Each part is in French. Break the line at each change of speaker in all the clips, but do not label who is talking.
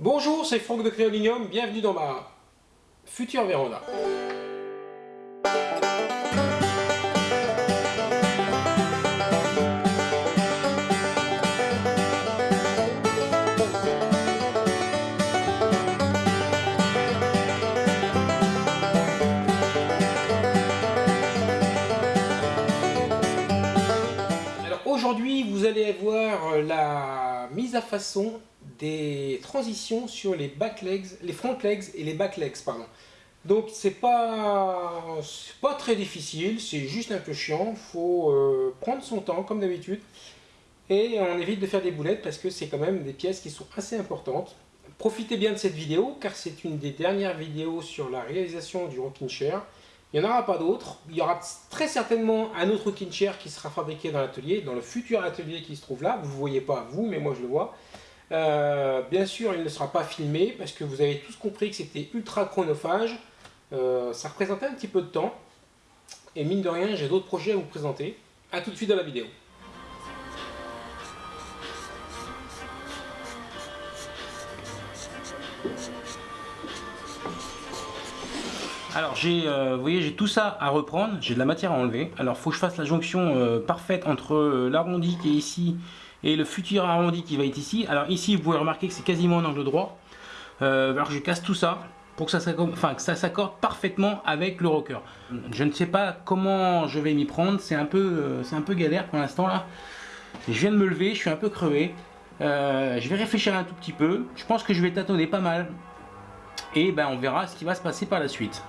Bonjour, c'est Franck de Créolinium, bienvenue dans ma future véranda. Alors aujourd'hui, vous allez voir la mise à façon des transitions sur les front legs et les back legs, pardon. Donc c'est pas pas très difficile, c'est juste un peu chiant, faut euh, prendre son temps comme d'habitude et on évite de faire des boulettes parce que c'est quand même des pièces qui sont assez importantes. Profitez bien de cette vidéo car c'est une des dernières vidéos sur la réalisation du rocking chair. Il n'y en aura pas d'autres. Il y aura très certainement un autre rocking chair qui sera fabriqué dans l'atelier, dans le futur atelier qui se trouve là. Vous ne voyez pas vous, mais moi je le vois. Euh, bien sûr, il ne sera pas filmé parce que vous avez tous compris que c'était ultra chronophage. Euh, ça représentait un petit peu de temps. Et mine de rien, j'ai d'autres projets à vous présenter. A tout de suite dans la vidéo. Alors j'ai, euh, vous voyez, j'ai tout ça à reprendre, j'ai de la matière à enlever. Alors faut que je fasse la jonction parfaite entre l'arrondi qui est ici et le futur arrondi qui va être ici. Alors ici, vous pouvez remarquer que c'est quasiment en angle droit. Euh, alors je casse tout ça pour que ça s'accorde parfaitement avec le rocker. Je ne sais pas comment je vais m'y prendre, c'est un, peu, euh, un galère pour l'instant là. Je viens de me lever, je suis un peu crevé. Euh, je vais réfléchir un tout petit peu. Je pense que je vais tâtonner pas mal. Et ben on verra ce qui va se passer par la suite.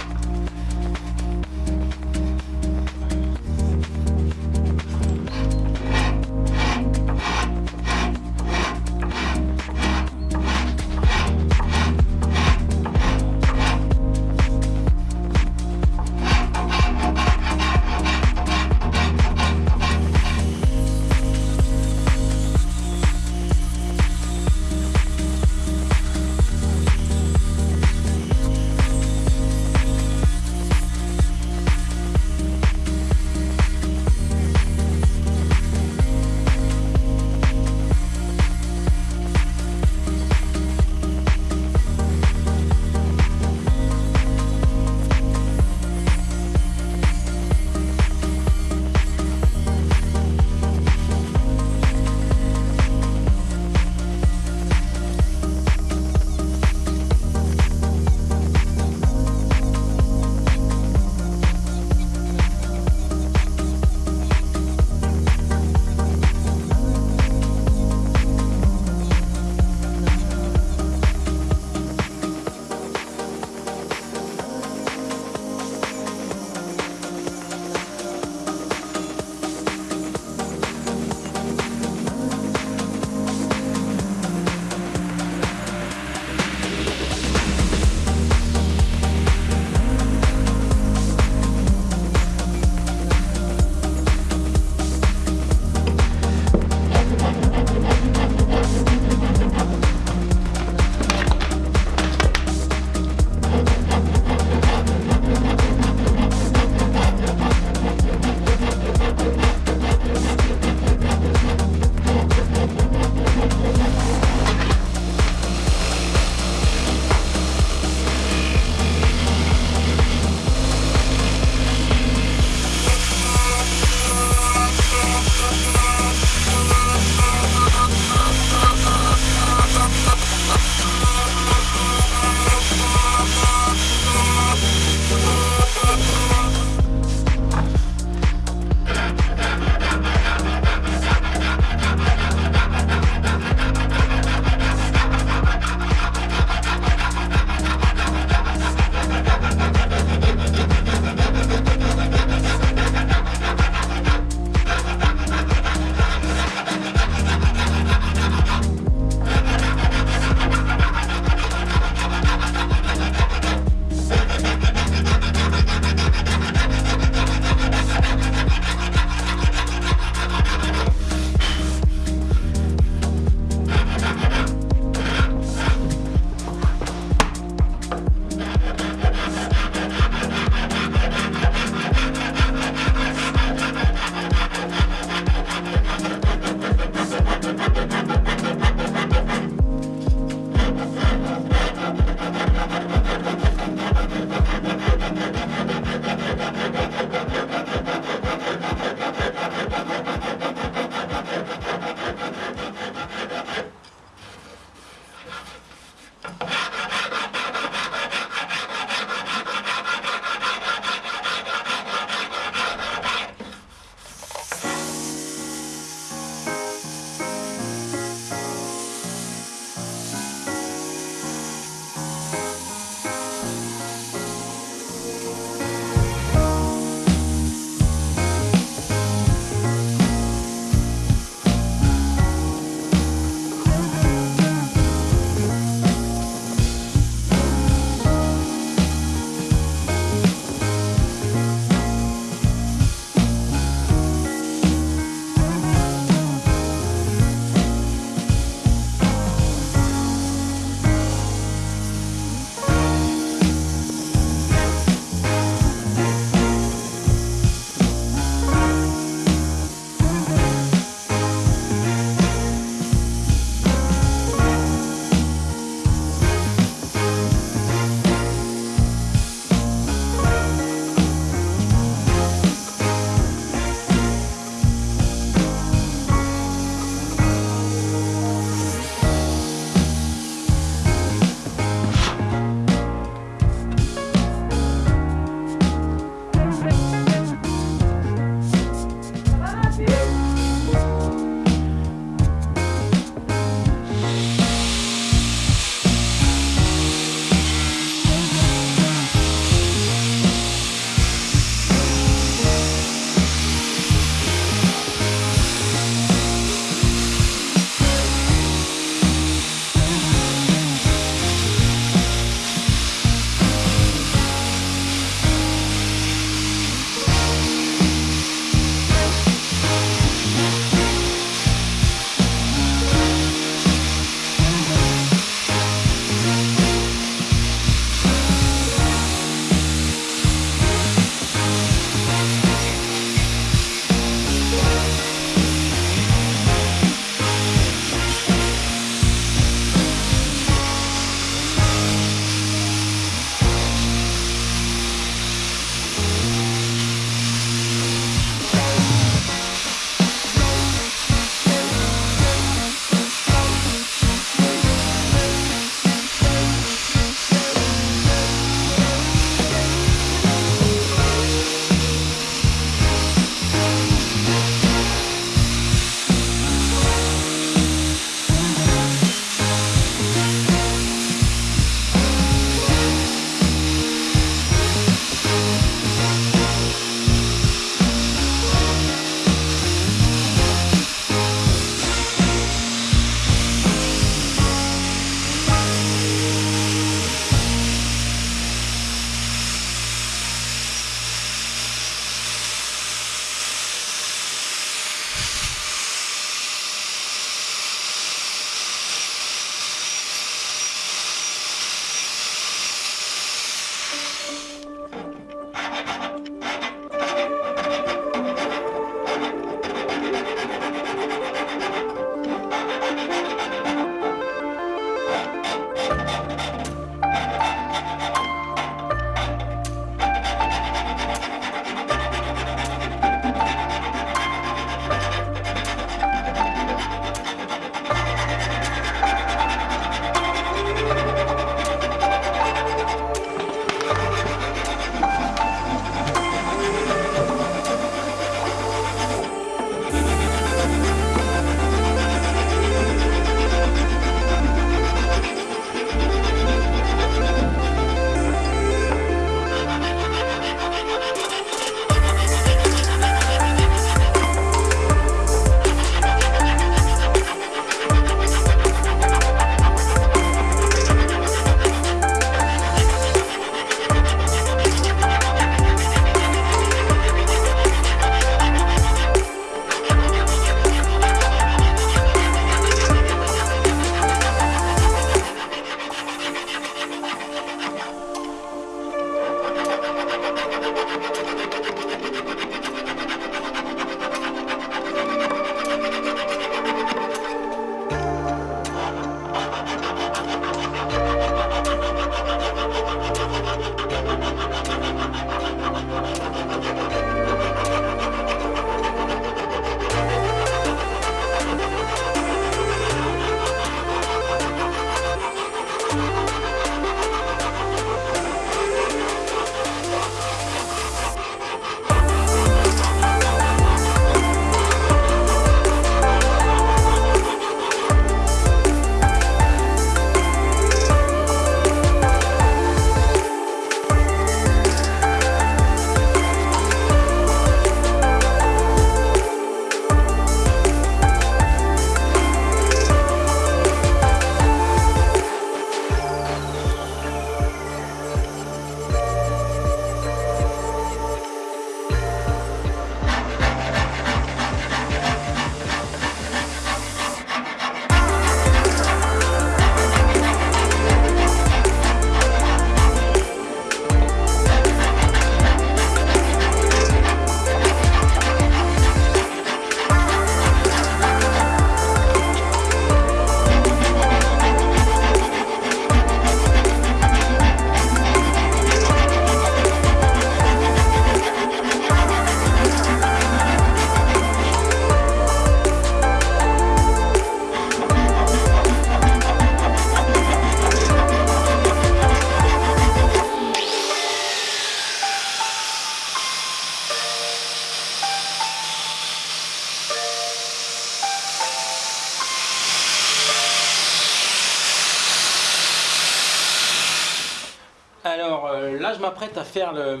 À faire le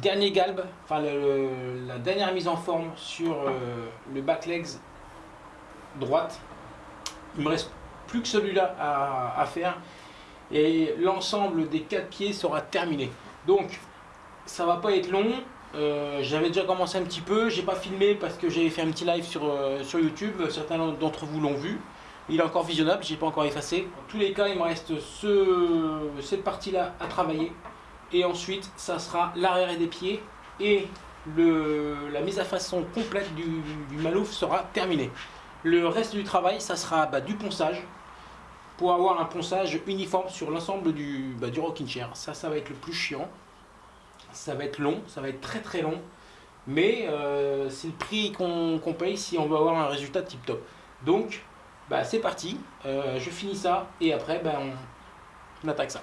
dernier galbe, enfin la dernière mise en forme sur euh, le back legs droite. Il me reste plus que celui-là à, faire et l'ensemble des quatre pieds sera terminé. Donc ça va pas être long. Euh, j'avais déjà commencé un petit peu, j'ai pas filmé parce que j'avais fait un petit live sur, sur YouTube, certains d'entre vous l'ont vu. Il est encore visionnable, j'ai pas encore effacé. En tous les cas, il me reste ce, cette partie-là à travailler. Et ensuite, ça sera l'arrière des pieds et le, la mise à façon complète du, du, malouf sera terminée. Le reste du travail, ça sera bah, du ponçage pour avoir un ponçage uniforme sur l'ensemble du, bah, du rocking chair. Ça, ça va être le plus chiant. Ça va être long, ça va être très très long. Mais euh, c'est le prix qu'on paye si on veut avoir un résultat tip top. Donc, bah, c'est parti, euh, je finis ça et après bah, on attaque ça.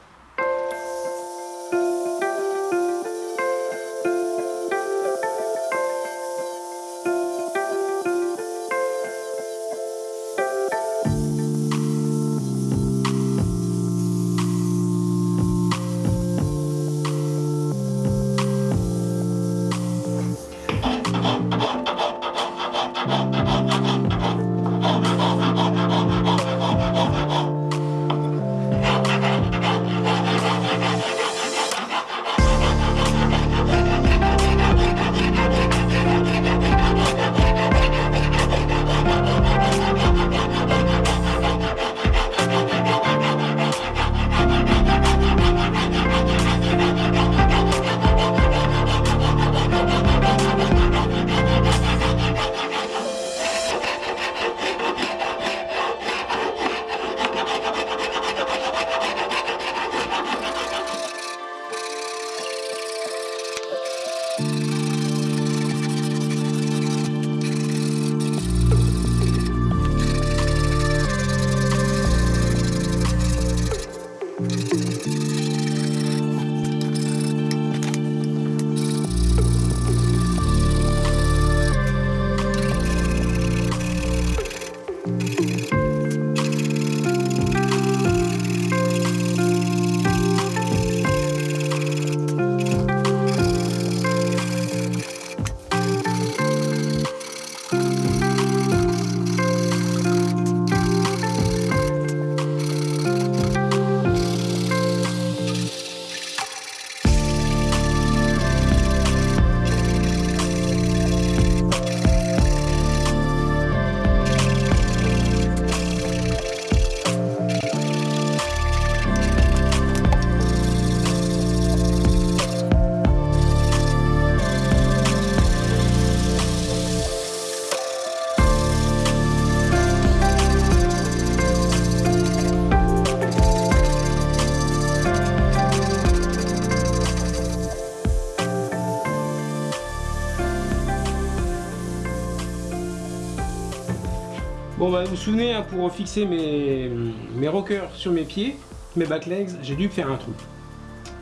Bon bah vous vous souvenez, hein, pour fixer mes, rockers sur mes pieds, mes back legs, j'ai dû faire un trou.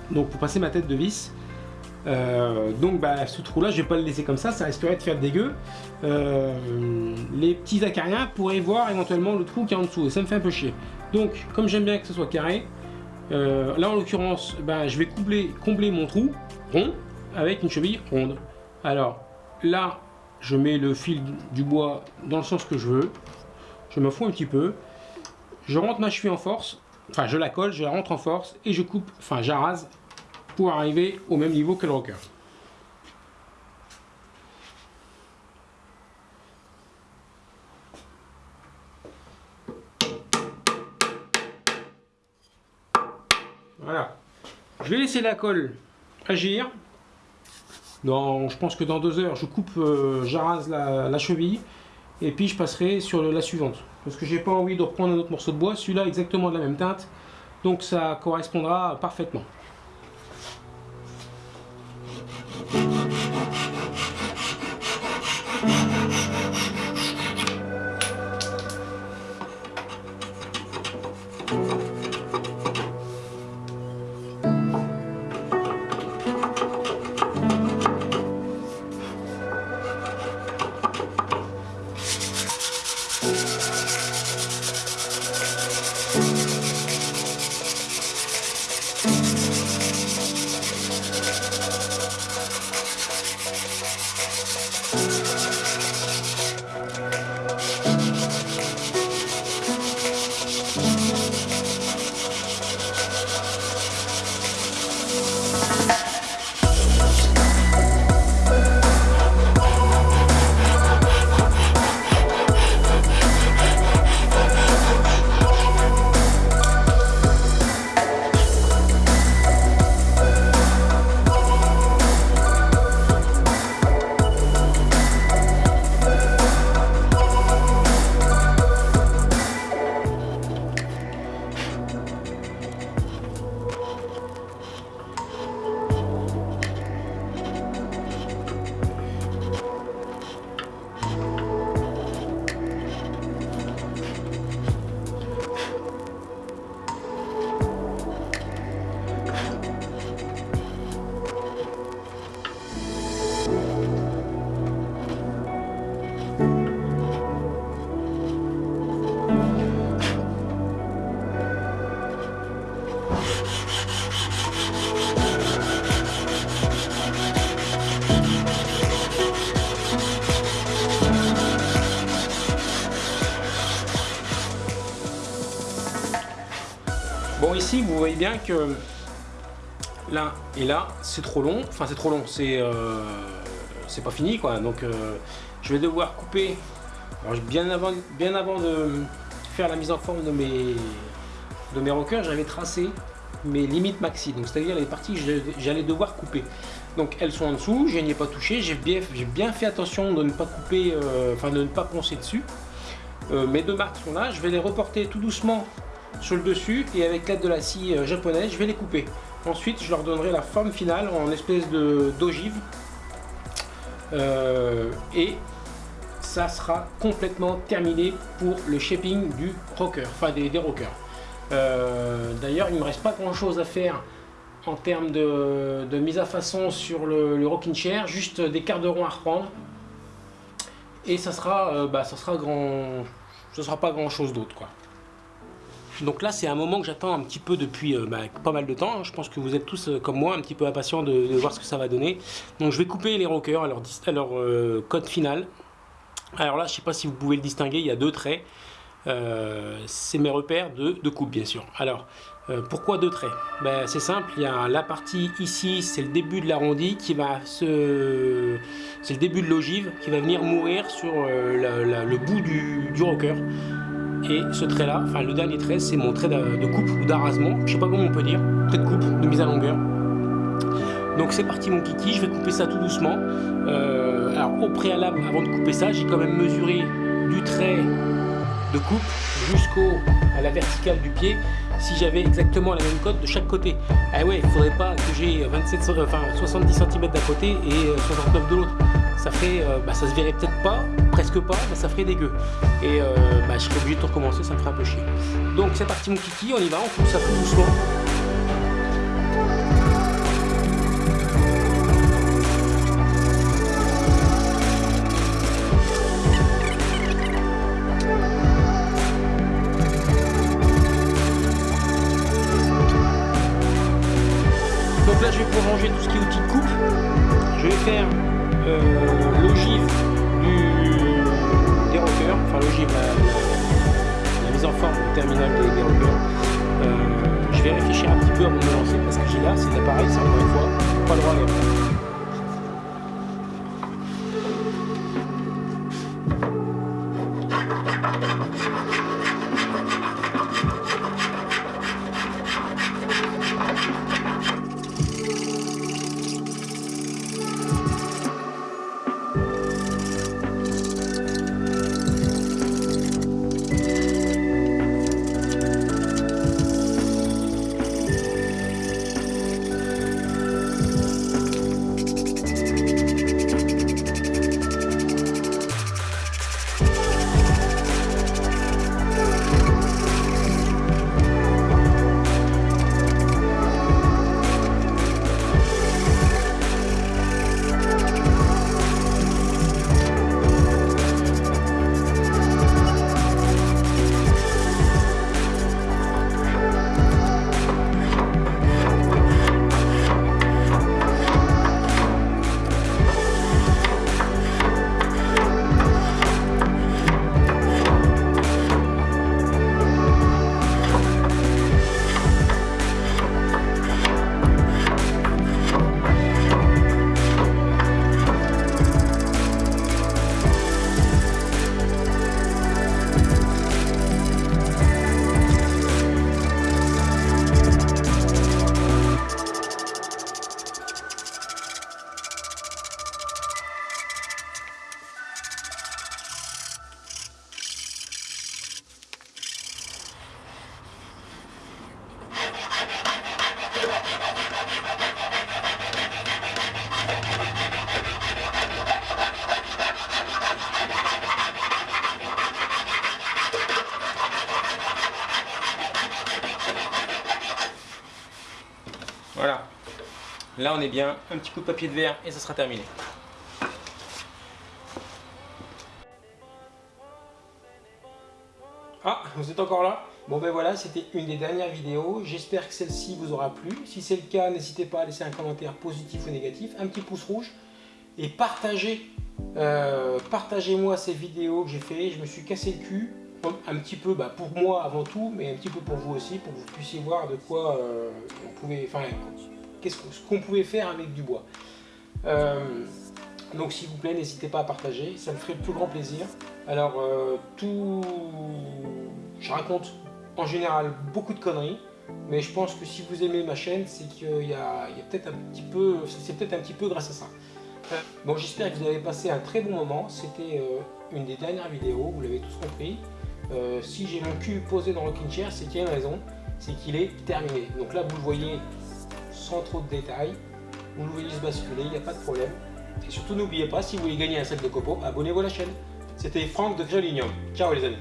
Donc pour passer ma tête de vis. Euh, donc bah, ce trou là je vais pas le laisser comme ça, ça risquerait de faire dégueu. Euh, les petits acariens pourraient voir éventuellement le trou qui est en dessous et ça me fait un peu chier. Donc comme j'aime bien que ce soit carré, euh, là en l'occurrence bah, je vais combler mon trou rond avec une cheville ronde. Alors là je mets le fil du bois dans le sens que je veux je me fous un petit peu, je rentre ma cheville en force, enfin je la colle, je la rentre en force et je coupe, enfin j'arrase pour arriver au même niveau que le rocker. Voilà. Je vais laisser la colle agir. Je pense que dans deux heures, je coupe, euh, j'arrase la cheville et puis je passerai sur la suivante. Parce que j'ai pas envie de reprendre un autre morceau de bois. Celui-là exactement de la même teinte. Donc ça correspondra parfaitement vous voyez bien que là et là c'est trop long, enfin c'est trop long, c'est euh, pas fini quoi, donc euh, je vais devoir couper, bien, avant, bien avant de faire la mise en forme de mes, de mes rockers, j'avais tracé mes limites maxi, donc c'est-à-dire les parties que j'allais devoir couper. Donc elles sont en dessous, je n'y ai pas touché, j'ai bien, bien fait attention de ne pas couper, euh, enfin de ne pas poncer dessus. mes deux marques sont là, je vais les reporter tout doucement sur le dessus et avec l'aide de la scie japonaise, je vais les couper. Ensuite, je leur donnerai la forme finale en espèce d'ogive. Euh, et ça sera complètement terminé pour le shaping du rocker, enfin des, rockers. Euh, d'ailleurs, il ne me reste pas grand chose à faire en termes de, mise à façon sur le, rocking chair, juste des quarts de rond à reprendre. Et ça sera, euh, bah, ça sera grand, ce sera pas grand chose d'autre quoi. Donc là, c'est un moment que j'attends un petit peu depuis euh, bah, pas mal de temps. Je pense que vous êtes tous, euh, comme moi, un petit peu impatients de, voir ce que ça va donner. Donc je vais couper les rockers à leur, euh, code final. Alors là, je ne sais pas si vous pouvez le distinguer, il y a deux traits. c'est mes repères de, coupe, bien sûr. Alors, pourquoi deux traits? Ben, C'est simple, il y a la partie ici, c'est le début de l'arrondi qui va se... C'est le début de l'ogive qui va venir mourir sur le bout du, du rocker. Et ce trait là, enfin le dernier trait, c'est mon trait de coupe ou d'arrasement, je sais pas comment on peut dire, trait de coupe, de mise à longueur. Donc c'est parti mon kiki, je vais couper ça tout doucement. Euh, alors au préalable, avant de couper ça, j'ai quand même mesuré du trait de coupe jusqu'au à la verticale du pied si j'avais exactement la même cote de chaque côté. Ah ouais, il faudrait pas que j'ai 27, enfin 70 cm d'un côté et 69 de l'autre ça ferait, euh, bah, ça se verrait peut-être pas, presque pas, ça ferait dégueu. Et euh, bah, je serais obligé de tout recommencer, ça me ferait un peu chier. Donc c'est parti mon kiki, on y va, on coupe ça tout doucement. Donc là je vais prolonger tout ce qui est outil de coupe. Je vais faire euh, l'ogive des enfin l'ogive, la, mise en forme du terminal des, des. Euh, je vais réfléchir un petit peu de me lancer parce que j'ai là, c'est l'appareil, c'est encore une fois, pas le droit à On est bien. Un petit coup de papier de verre et ça sera terminé. Ah, vous êtes encore là? Bon ben voilà, c'était une des dernières vidéos. J'espère que celle-ci vous aura plu. Si c'est le cas, n'hésitez pas à laisser un commentaire positif ou négatif, un petit pouce rouge et partagez, euh, partagez-moi ces vidéos que j'ai fait. Je me suis cassé le cul un petit peu bah, pour moi avant tout, mais un petit peu pour vous aussi, pour que vous puissiez voir de quoi euh, on pouvait, enfin, qu'est-ce qu'on pouvait faire avec du bois. Euh, donc s'il vous plaît, n'hésitez pas à partager, ça me ferait le plus grand plaisir. Alors euh, tout, je raconte en général beaucoup de conneries, mais je pense que si vous aimez ma chaîne, c'est qu'il y a, peut-être un petit peu, c'est peut-être un petit peu grâce à ça. bon, j'espère que vous avez passé un très bon moment. C'était une des dernières vidéos, vous l'avez tous compris. Euh, si j'ai mon cul posé dans le rocking chair, c'est qu'il y a une raison, c'est qu'il est terminé. Donc là, vous le voyez sans trop de détails, vous le voyez se basculer, il n'y a pas de problème. Et surtout, n'oubliez pas, si vous voulez gagner un set de copeaux, abonnez-vous à la chaîne. C'était Franck de Créolinium. Ciao les amis